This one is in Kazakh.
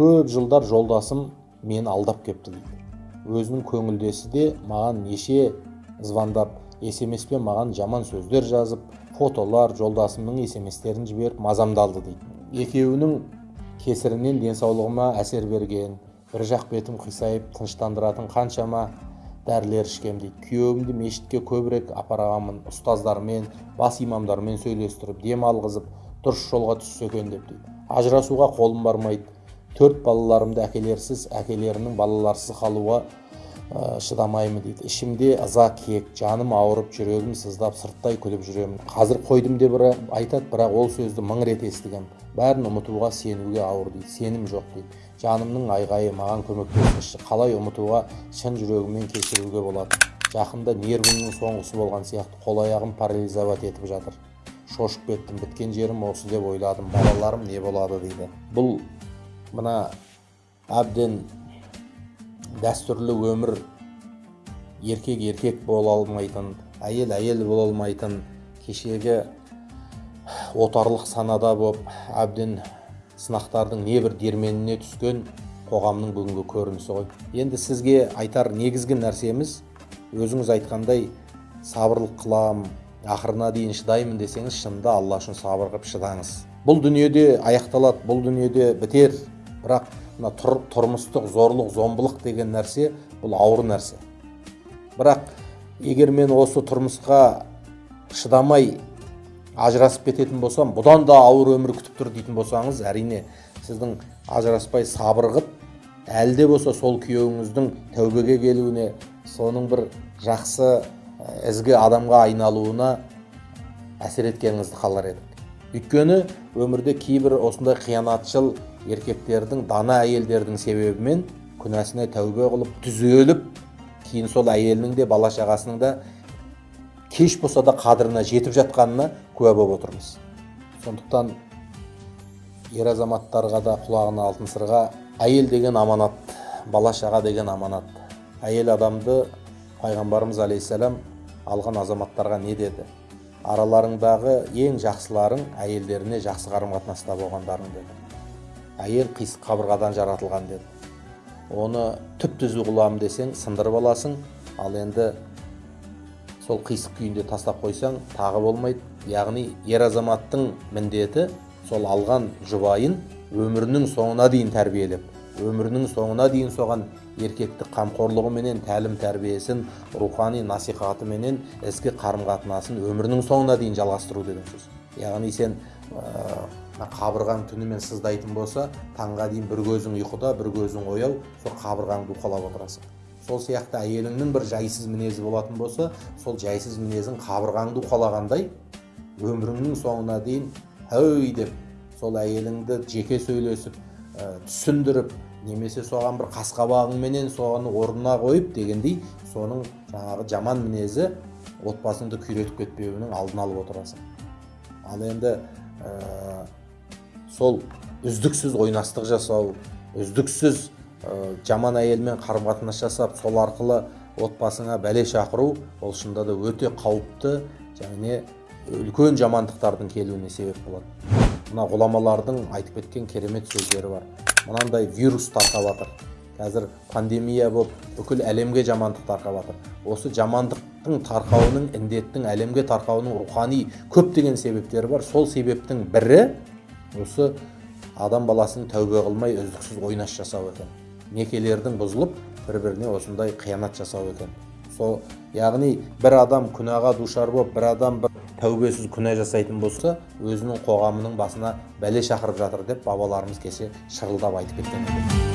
көп жылдар жолдасым мені алдап кепті дейді. Өзінің көңілдесі де маған неше звондап смспен маған жаман сөздер жазып фотолар жолдасымның смстерін жіберіп мазамды алды дейді. Екеуінің кесірінен денсаулығыма әсер берген бір жақ бетім қисайып тыныштандыратын қаншама дәрілер ішкем дейді. Күйеуімді мешітке көбірек апарғанмын ұстаздармен бас имамдармен сөйлестіріп дем алғызып дұрыс жолға түссе екен деп дейді. Ажырасуға қолым бармайды. Төрт балаларымды әкелерсіз әкелерінің балаларсыз қалуға ә, шыдамаймын дейді. Ішімде ыза кек жаным ауырып жүрегім сыздап сырттай күліп жүремін. Қазір қойдым деп айтады бірақ ол сөзді мың рет естігем. Бәрін ұмытуға сенуге ауыр дейді. Сенім жоқ дейді. Жанымның айғайы маған көмектесіңізші. Қалай ұмытуға шын жүрегіммен кешіруге болады. Жақында нервімнің соңғысы болған сияқты. Қол аяғым парализовать етіп жатыр. Шошып кеттім. Біткен жерім осы деп ойладым. Балаларым не болады дейді. Бұл мына әбден дәстүрлі өмір еркек еркек бола алмайтын әйел әйел бола алмайтын кешегі отарлық санада боп әбден сынақтардың небір дерменіне түскен қоғамның бүгінгі көрінісі ғой. Енді сізге айтар негізгі нәрсеміз өзіңіз айтқандай сабырлық қылам ақырына дейін шыдаймын десеңіз шынында алла үшін сабыр қылып шыдаңыз. Бұл дүниеде аяқталады бұл дүниеде бітер. Бірақ мына тұр, тұрмыстық зорлық зомбылық деген нәрсе бұл ауыр нәрсе. Бірақ егер мен осы тұрмысқа шыдамай ажырасып кететін болсам бұдан да ауыр өмір күтіп тұр дейтін болсаңыз әрине сіздің ажыраспай сабыр қып әлі де болса сол күйеуіңіздің тәубеге келуіне соның бір жақсы ізгі адамға айналуына әсер еткеніңізді қалар едік. Өйткені өмірде кейбір осындай қиянатшыл еркектердің дана әйелдердің себебімен күнәсіне тәубе қылып түзеліп кейін сол әйелінің де бала шағасының да кеш болса да қадіріне жетіп жатқанына куә болып отырмыз. Сондықтан ер азаматтарға да құлағына алтын сырға әйел деген аманат бала шаға деген аманат. Әйел адамды пайғамбарымыз алейхисалам алған азаматтарға не деді? Араларыңдағы ең жақсыларың әйелдеріне жақсы қарым қатынаста болғандарың деді. Әйел қисық қабырғадан жаратылған деді. Оны түп түзу қыламын десең сындырып аласың. Ал енді сол қисық күйінде тастап қойсаң тағы болмайды. Яғни ер азаматтың міндеті сол алған жұбайын өмірінің соңына дейін тәрбиелеп өмірінің соңына дейін соған еркектік қамқорлығыменен тәлім тәрбиесін рухани насихатыменен ізгі қарым қатынасын өмірінің соңына дейін жалғастыру деген сөз. Яғни сен қабырғаң түнімен сыздайтын болса таңға дейін бір көзің ұйқыда бір көзің ояу сол қабырғаңды уқалап отырасың. Сол сияқты әйеліңнің бір жайсыз мінезі болатын болса сол жайсыз мінезін қабырғаңды уқалағандай өміріңнің соңына дейін әй деп сол әйеліңді жеке сөйлесіп ә, түсіндіріп немесе соған бір қас қабағыңменен соны орнына қойып дегендей соның жаңағы жаман мінезі отбасыңды күйретіп кетпеуінің алдын алып отырасың. Ал енді сол үздіксіз ойнастық жасау үздіксіз ә, жаман әйелмен қарым қатынас жасап сол арқылы отбасыңа бәле шақыру ол шынында да өте қауіпті және үлкен жамандықтардың келуіне себеп болады. Мына ғұламалардың айтып кеткен керемет сөздері бар. Мынандай вирус тарқап жатыр қазір пандемия болып бүкіл әлемге жамандық тарқап жатыр осы жамандықтың тарқауының індеттің әлемге тарқауының рухани көптеген себептері бар. Сол себептің бірі осы адам баласының тәубе қылмай үздіксіз ойнас жасау екен. Некелердің бұзылып бір біріне осындай қиянат жасау екен. Сол яғни бір адам күнәға душар болып бір адам бір тәубесіз күнә жасайтын болса өзінің қоғамының басына бәле шақырып жатыр деп бабаларымыз кеше шырылдап айтып кеткен